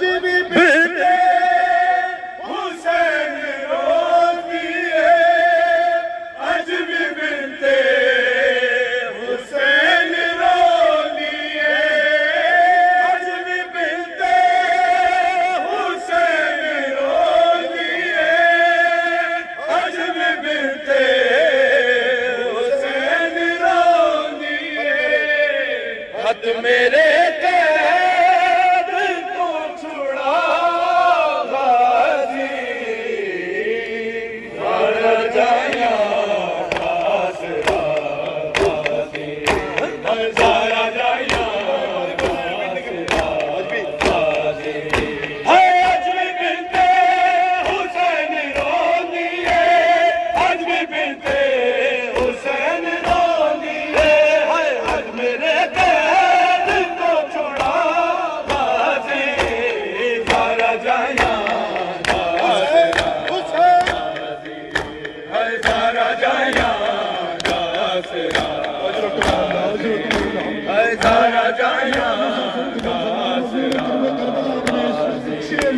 Jimmy! Jaya.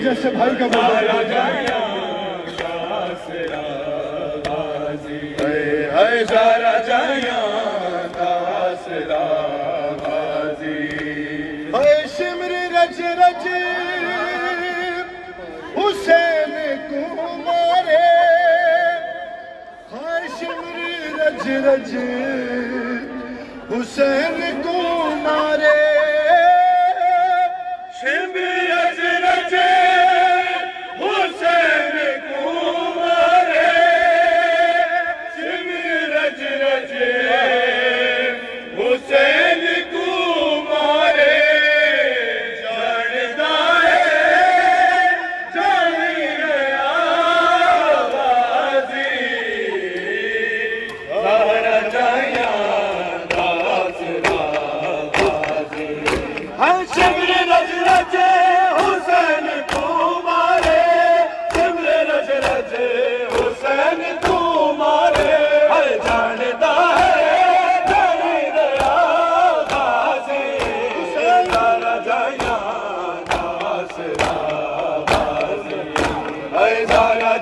جیسے بھائی کا شمر رج رج حسین کو مارے ہائے شمر رج رج حسین کو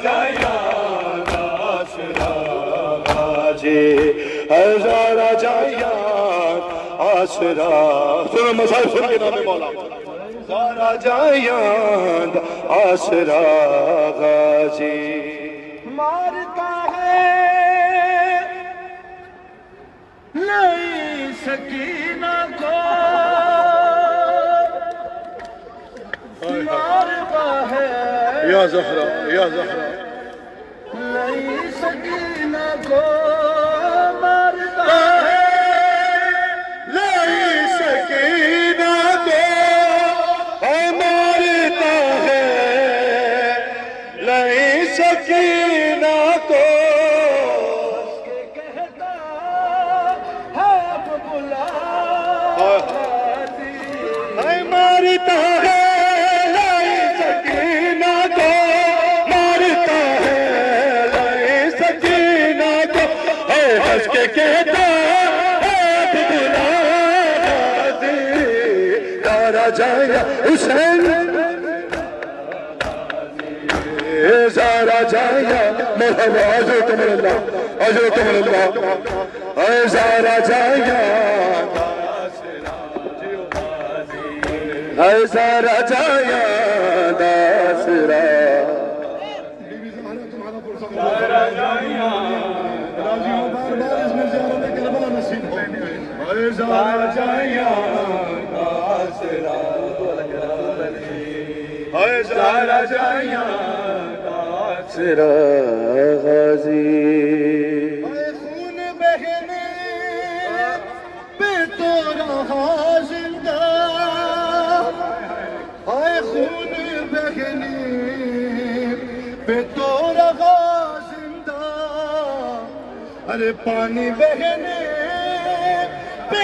جایا آسرا غازی اے جایا آسرا سنو مسائل سن کے نام مولا۔ جایا آسرا غازی مارتا ہے، نہیں سکینہ کو۔ یا زہرا یا زہرا نہیں سکینہ کو مارتا ہے لائی سکینہ کو مارتا ہے لائی سکینہ کو کہتا ہے اب بلا ہے مارتا ہے جایا حسین زارا جایا مرحبا عزوکم اللہ عزوکم اللہ۔ اے زارا جایا۔ اے زارا جایا داسرا زہرا تمہارا پرسہ راضی ہو بار بار اس میں زیارت کربلا نصیب ہو اے زہرا جائیا اے زہرا جائیا سرا غازی اے خون بہنے پہ تو رہا زندہ اے خون بہنے پہ تو رہا زندہ ارے پانی بہنے پہ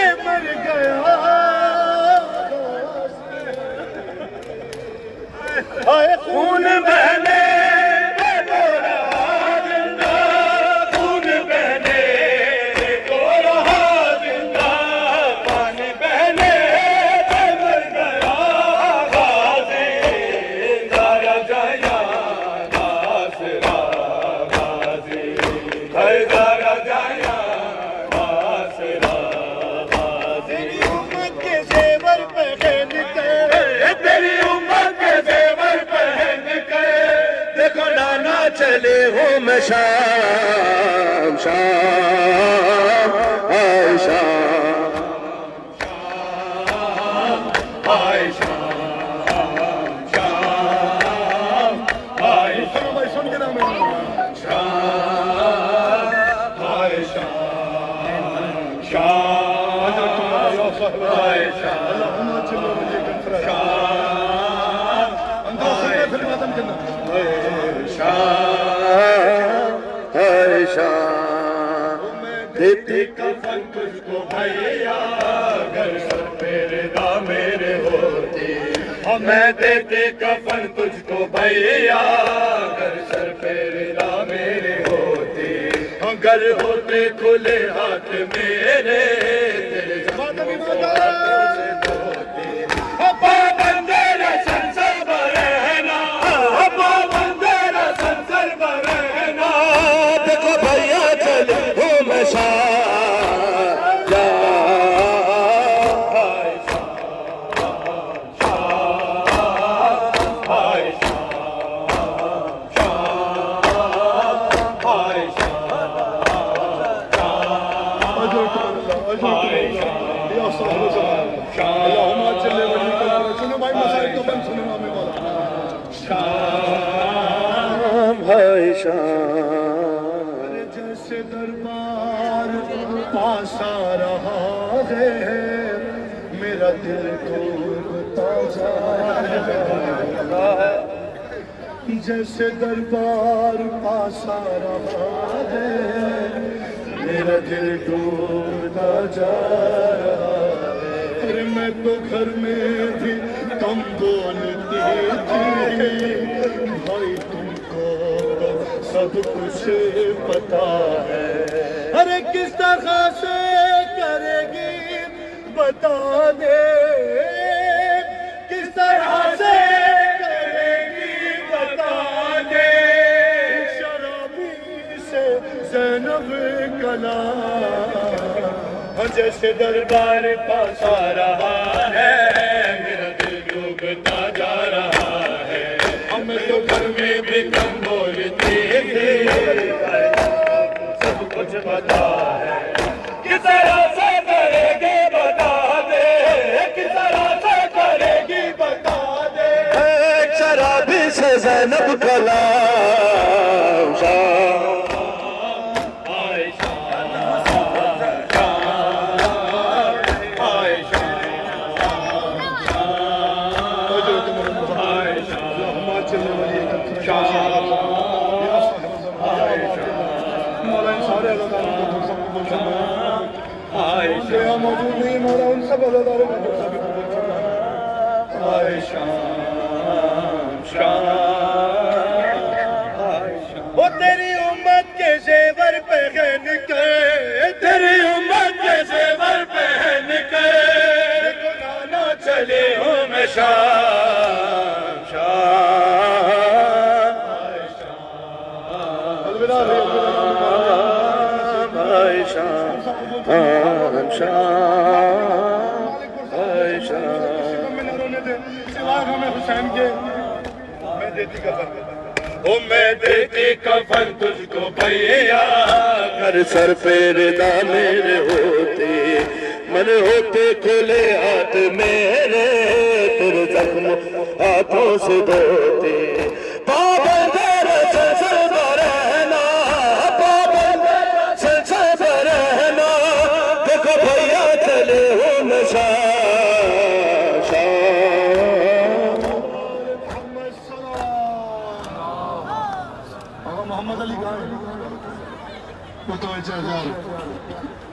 چلے ہو میں شام شام آئے شام سنو بھائی سن کے نام ہے دیتی کفن تجھ کو بھیا گھر سر میرے دا میرے ہوتی میں دیتے کفن تجھ کو بھیا گھر سر میرے دا میرے ہوتی گر ہوتے کھلے ہاتھ میرے، تیرے شام بھائی شام جیسے دربار پاس آ رہا ہے، میرا دل ٹوٹتا جا رہا ہے۔ جیسے دربار پاس آ رہا ہے میرا دل ٹوٹتا جا رہا تو گھر میں بھی کم بولتی تھی بھائی، تم کو تو سب کچھ پتا ہے۔ ارے، کس طرح سے کرے گی؟ بتا دے۔ کس طرح سے کرے گی؟ بتا دے۔ شرابی سے زینب کلا۔ جیسے دربار پاس آ رہا ہے، میرا دل ڈوبتا جا رہا ہے۔ ہمیں تو گھر میں بھی کم بولتی تھی سب کچھ بتا ہے۔ کس طرح سے کرے گی بتا دے۔ کس طرح سے کرے گی بتا دے۔ ایک شرابی سے زینب کلام موجود نہیں مولا ان سب وہ تیری امت کے زیور پہن کے تیری امت کے زیور پہن کے گنانا چلے ہوں میں شام شام۔ بھائی شام۔ حسین کے میں دیتی کفن او میں دیتی کفن تجھ کو بھیا ہر سر پہ ردا میرے ہوتے من ہوتے کھلے ہاتھ میرے تیرے زخم ہاتھوں سے دھوتے۔ Готовить, Азар.